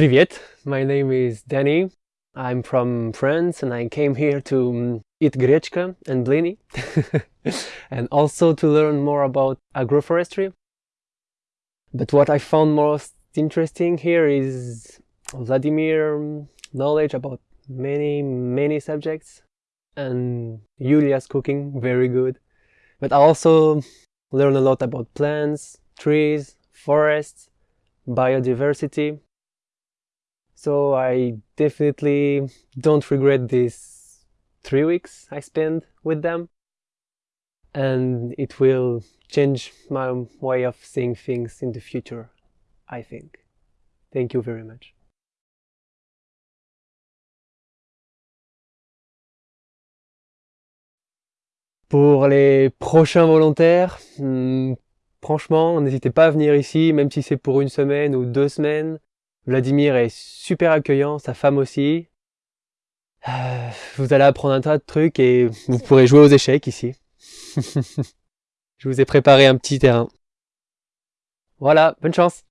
Привет, my name is Danny. I'm from France and I came here to mm, eat grechka and blini and also to learn more about agroforestry. But what I found most interesting here is Vladimir mm, knowledge about many, many subjects and Yulia's cooking, very good. But I also learn a lot about plants, trees, forests, biodiversity. so I definitely don't regret these three weeks I spent with them. And it will change my way of seeing things in the future, I think. Thank you very much. Pour les prochains volontaires, hmm, franchement, n'hésitez pas à venir ici, même si c'est pour une semaine ou deux semaines. Vladimir est super accueillant, sa femme aussi. Euh, vous allez apprendre un tas de trucs et vous pourrez jouer aux échecs ici. Je vous ai préparé un petit terrain. Voilà, bonne chance